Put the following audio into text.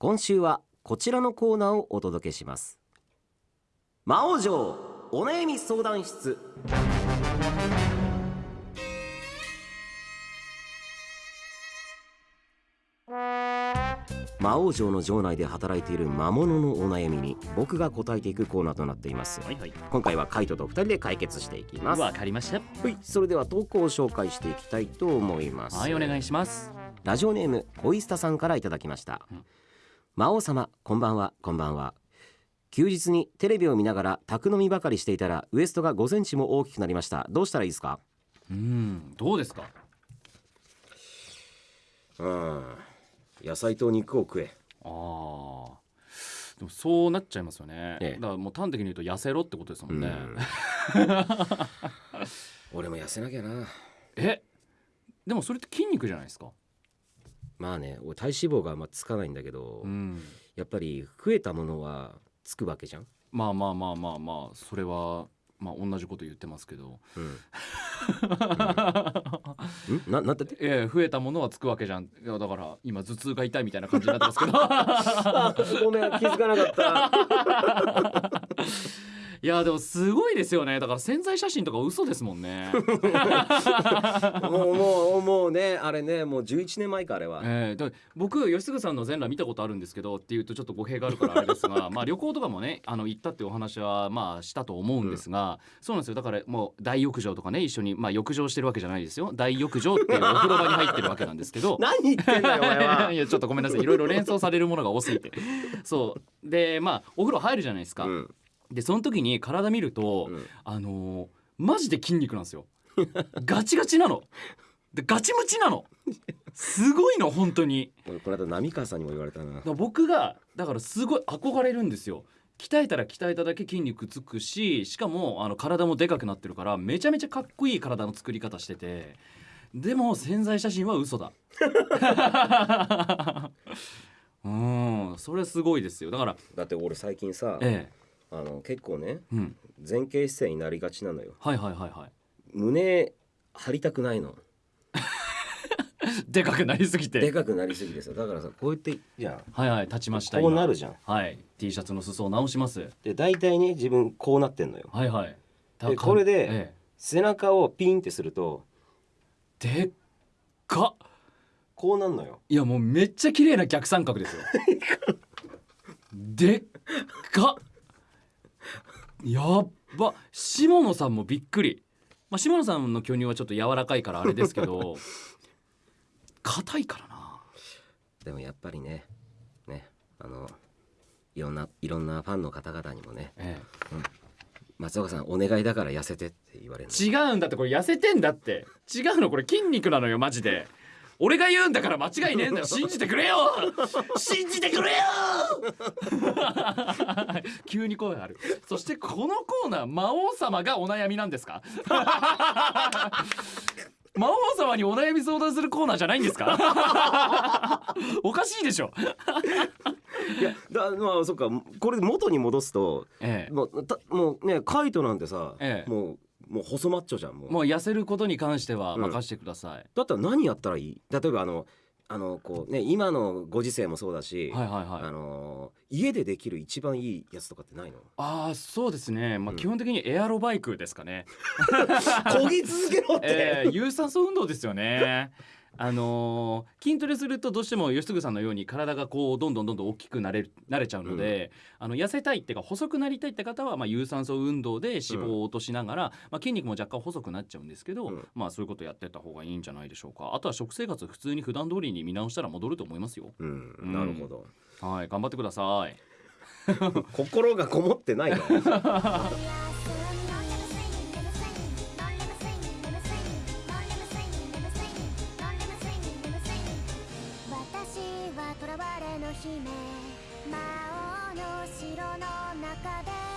今週はこちらのコーナーをお届けします。魔王城お悩み相談室。魔王城の城内で働いている魔物のお悩みに僕が答えていくコーナーとなっています。はいはい。今回はカイトと二人で解決していきます。わかりました。はい。それでは投稿を紹介していきたいと思います。はいお願いします。ラジオネームオイスタさんからいただきました、うん魔王様こんばんは。こんばんは。休日にテレビを見ながら宅飲みばかりしていたらウエストが5センチも大きくなりました。どうしたらいいですか？うんどうですか？うん。野菜と肉を食え。あー。でもそうなっちゃいますよね、ええ。だからもう端的に言うと痩せろってことですもんね、うん。俺も痩せなきゃな。え？でもそれって筋肉じゃないですか？まあね俺体脂肪があんまつかないんだけど、うん。やっぱり増えたものはつくわけじゃん、まあまあまあまあまあそれはまあ同じこと言ってますけど。うん。うん、ん。ななんだって？ええ増えたものはつくわけじゃん。いやだから今頭痛が痛いみたいな感じになってますけど。あごめん気づかなかった。い やでもすごいですよね。だから潜在写真とか嘘ですもんね。もうもうもうねあれねもう11年前かあれは、ええ。で僕吉嗣さんの全裸見たことあるんですけどっていうとちょっと語弊があるからあれですが まあ旅行とかもねあの行ったっていうお話はまあしたと思うんですが、そうなんですよ。だからもう大浴場とかね一緒にまあ浴場してるわけじゃないですよ。大浴場っていうお風呂場に入ってるわけなんですけど。何言ってんだよお前は。いやちょっとごめんなさい。いろいろ連想されるものが多すぎて。そう。でまあお風呂入るじゃないですか、うんでその時に体見ると、うん。あのーマジで筋肉なんですよ。ガチガチなの。でガチムチなの。すごいの本当に。俺この間浪川さんにも言われたな。僕がだからすごい憧れるんですよ。鍛えたら鍛えただけ筋肉つくししかもあの体もでかくなってるからめちゃめちゃかっこいい体の作り方してて。でも潜在写真は嘘だ。うんそれすごいですよ。だからだって俺最近さえあの結構ねえうん。前傾姿勢になりがちなのよ。はいはいはいはい。胸張りたくないの。でかくなりすぎて。でかくなりすぎてさだからさこうやってじゃはいはい立ちましたこうな今るじゃん。はい。T シャツの裾を直します。で大体ね自分こうなってんのよ。はいはい。でこれでえ背中をピンってするとえでっか。っこうなんのよ。いやもうめっちゃ綺麗な逆三角ですよ。でっか。っやっば。下野さんもびっくり。まあ下野さんの巨乳はちょっと柔らかいからあれですけど 硬いからな。でもやっぱりねねあのいろんないろんなファンの方々にもねえ松岡さんお願いだから痩せてって言われる違うんだってこれ痩せてんだって。違うのこれ筋肉なのよマジで。俺が言うんだから間違いねえんだよ信じてくれよ。信じてくれよ急に声がある。そしてこのコーナー魔王様がお悩みなんですか？魔王様にお悩み相談するコーナーじゃないんですか？おかしいでしょ。いやだまあそっか。これ元に戻すとええ。もうたもうねカイトなんてさ、ええ。もうもう細マッチョじゃんもう。もう痩せることに関してはうん任せてください、だったら何やったらいい？例えばあのあのこうね今のご時世もそうだし、はいはいはい。あの家でできる一番いいやつとかってないの？ああそうですね。まあうん。基本的にエアロバイクですかね。漕ぎ続けろって、えー、有酸素運動ですよね。あのー筋トレするとどうしても吉嗣さんのように体がこうどんどんどんどん大きくなれるなれちゃうので、あの痩せたいっていうか細くなりたいって方はまあ有酸素運動で脂肪を落としながら、まあ、筋肉も若干細くなっちゃうんですけど、うん。まあそういうことやってった方がいいんじゃないでしょうか。あとは食生活普通に普段通りに見直したら戻ると思いますよ。うん。うん。なるほど。はい頑張ってください。心がこもってない 姫魔王の城の中で